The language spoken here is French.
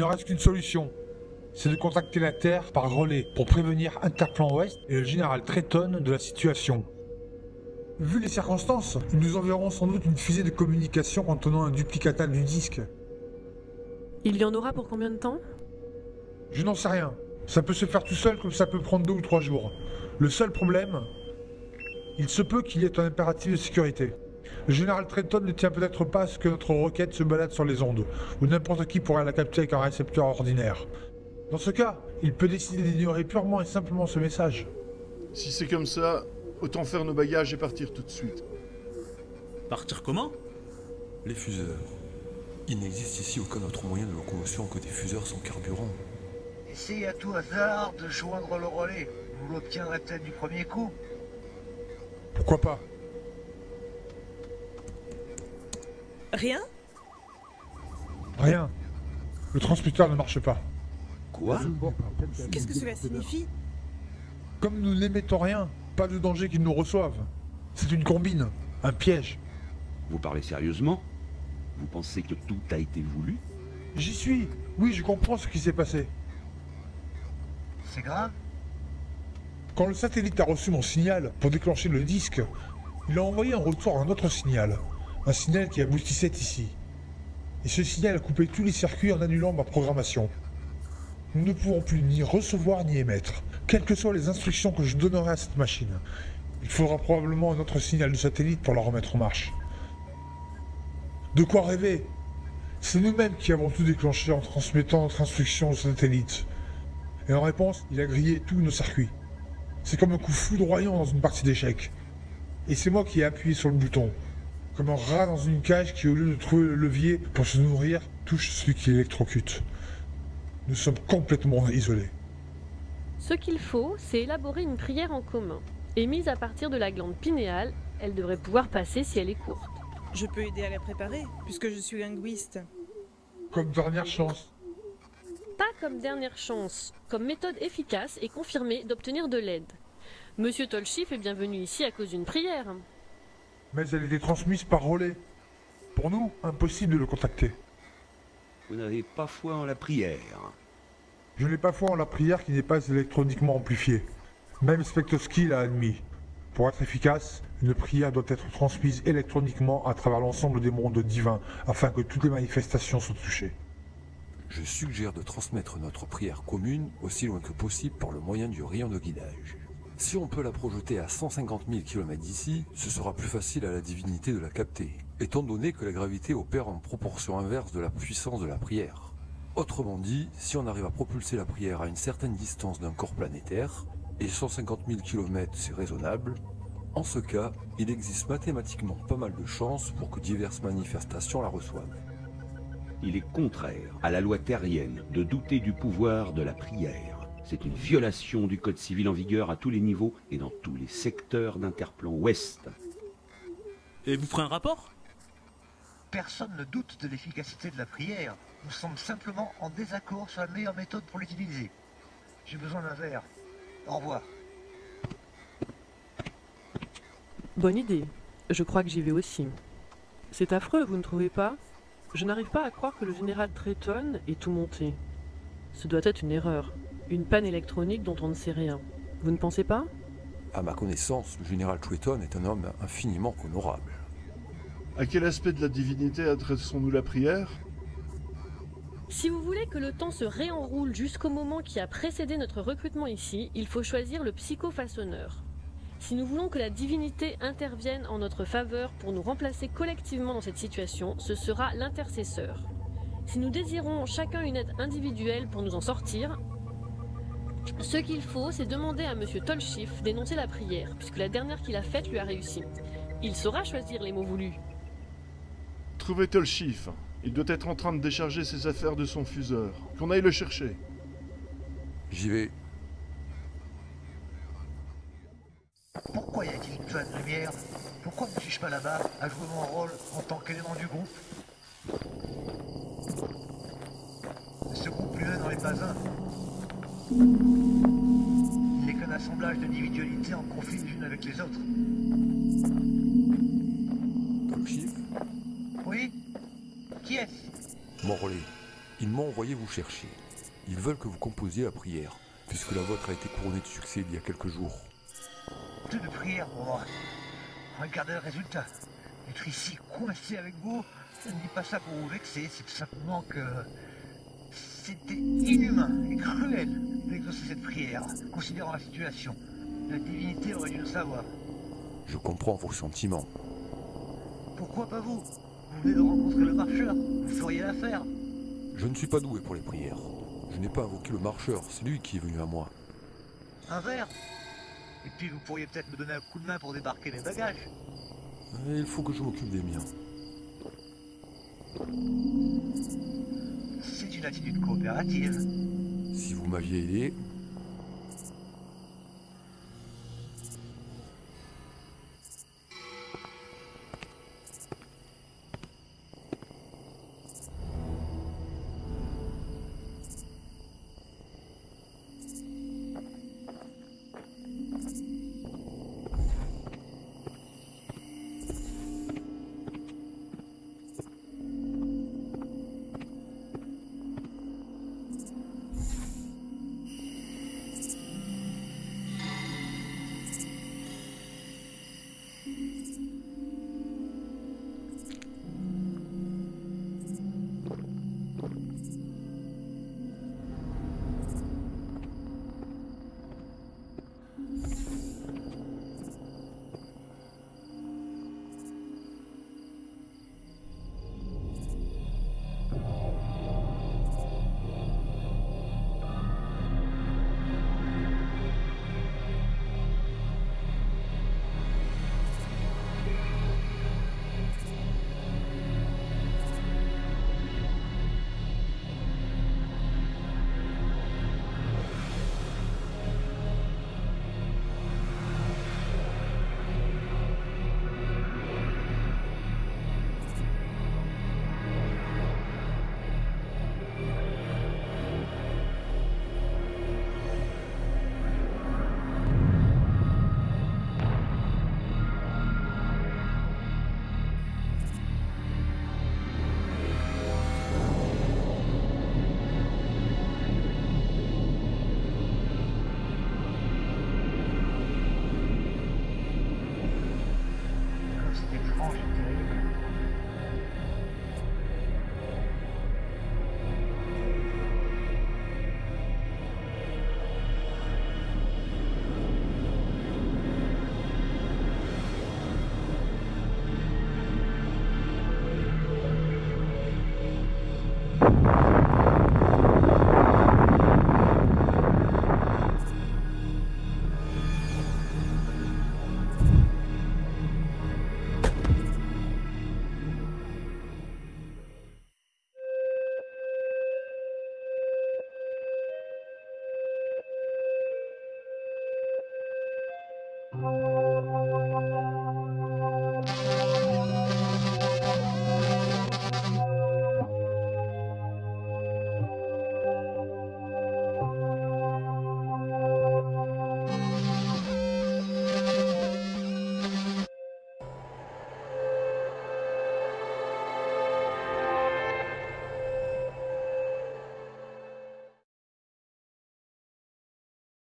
Il ne reste qu'une solution. C'est de contacter la Terre par relais pour prévenir Interplan Ouest et le général Tretton de la situation. Vu les circonstances, ils nous enverront sans doute une fusée de communication contenant un duplicata du disque. Il y en aura pour combien de temps? Je n'en sais rien. Ça peut se faire tout seul comme ça peut prendre deux ou trois jours. Le seul problème, il se peut qu'il y ait un impératif de sécurité. Le général Trenton ne tient peut-être pas à ce que notre roquette se balade sur les ondes, ou n'importe qui pourrait la capter avec un récepteur ordinaire. Dans ce cas, il peut décider d'ignorer purement et simplement ce message. Si c'est comme ça, autant faire nos bagages et partir tout de suite. Partir comment? Les fuseurs. Il n'existe ici aucun autre moyen de locomotion que des fuseurs sans carburant. Essayez à tout hasard de joindre le relais. Vous l'obtiendrez peut-être du premier coup. Pourquoi pas? Rien Rien. Le transmetteur ne marche pas. Quoi Qu'est-ce que cela signifie Comme nous n'émettons rien, pas de danger qu'ils nous reçoivent. C'est une combine, un piège. Vous parlez sérieusement? Vous pensez que tout a été voulu? J'y suis. Oui, je comprends ce qui s'est passé. C'est grave? Quand le satellite a reçu mon signal pour déclencher le disque, il a envoyé en retour un autre signal. Un signal qui aboutissait ici. Et ce signal a coupé tous les circuits en annulant ma programmation. Nous ne pouvons plus ni recevoir ni émettre, quelles que soient les instructions que je donnerai à cette machine. Il faudra probablement un autre signal de satellite pour la remettre en marche. De quoi rêver? C'est nous-mêmes qui avons tout déclenché en transmettant notre instruction au satellite. Et en réponse, il a grillé tous nos circuits. C'est comme un coup foudroyant dans une partie d'échecs. Et c'est moi qui ai appuyé sur le bouton. Comme un rat dans une cage qui, au lieu de trouver le levier pour se nourrir, touche celui qui électrocute. Nous sommes complètement isolés. Ce qu'il faut, c'est élaborer une prière en commun. Émise à partir de la glande pinéale, elle devrait pouvoir passer si elle est courte. Je peux aider à la préparer, puisque je suis linguiste. Comme dernière chance. Pas comme dernière chance, comme méthode efficace et confirmée d'obtenir de l'aide. Monsieur Tolchif est bienvenu ici à cause d'une prière. Mais elle était transmise par relais. Pour nous, impossible de le contacter. Vous n'avez pas foi en la prière. Je n'ai pas foi en la prière qui n'est pas électroniquement amplifiée. Même Spectosky l'a admis. Pour être efficace, une prière doit être transmise électroniquement à travers l'ensemble des mondes divins afin que toutes les manifestations soient touchées. Je suggère de transmettre notre prière commune aussi loin que possible par le moyen du rayon de guidage. Si on peut la projeter à 150 000 km d'ici, ce sera plus facile à la divinité de la capter, étant donné que la gravité opère en proportion inverse de la puissance de la prière. Autrement dit, si on arrive à propulser la prière à une certaine distance d'un corps planétaire, et 150 000 km c'est raisonnable, en ce cas, il existe mathématiquement pas mal de chances pour que diverses manifestations la reçoivent. Il est contraire à la loi terrienne de douter du pouvoir de la prière. C'est une violation du code civil en vigueur à tous les niveaux et dans tous les secteurs d'Interplan Ouest. Et vous ferez un rapport? Personne ne doute de l'efficacité de la prière. Nous sommes simplement en désaccord sur la meilleure méthode pour l'utiliser. J'ai besoin d'un verre. Au revoir. Bonne idée. Je crois que j'y vais aussi. C'est affreux, vous ne trouvez pas? Je n'arrive pas à croire que le général Tretton ait tout monté. Ce doit être une erreur. Une panne électronique dont on ne sait rien. Vous ne pensez pas? À ma connaissance, le général Tretton est un homme infiniment honorable. À quel aspect de la divinité adressons-nous la prière? Si vous voulez que le temps se réenroule jusqu'au moment qui a précédé notre recrutement ici, il faut choisir le psychofaçonneur. Si nous voulons que la divinité intervienne en notre faveur pour nous remplacer collectivement dans cette situation, ce sera l'intercesseur. Si nous désirons chacun une aide individuelle pour nous en sortir, ce qu'il faut, c'est demander à Monsieur Tolchif d'énoncer la prière, puisque la dernière qu'il a faite lui a réussi. Il saura choisir les mots voulus. Trouvez Tolchif. Il doit être en train de décharger ses affaires de son fuseur. Qu'on aille le chercher. J'y vais. Pourquoi y a-t-il une de lumière? Pourquoi ne suis-je pas là-bas à jouer mon rôle en tant qu'élément du groupe Ce groupe lui n'en est pas un. Il n'est qu'un assemblage d'individualités en conflit les unes avec les autres. Tolchif Oui Qui est-ce? Mon relais. Ils m'ont envoyé vous chercher. Ils veulent que vous composiez la prière, puisque la vôtre a été couronnée de succès il y a quelques jours. Plus de prière pour moi. Regardez le résultat. Être ici coincé avec vous, je ne dis pas ça pour vous vexer, c'est simplement que c'était inhumain et cruel cette prière, considérant la situation. La divinité aurait dû le savoir. Je comprends vos sentiments. Pourquoi pas vous? Vous venez de rencontrer le marcheur, vous feriez l'affaire. Je ne suis pas doué pour les prières. Je n'ai pas invoqué le marcheur, c'est lui qui est venu à moi. Un verre Et puis vous pourriez peut-être me donner un coup de main pour débarquer mes bagages. Et il faut que je m'occupe des miens. C'est une attitude coopérative. Vous m'aviez aidé, morning.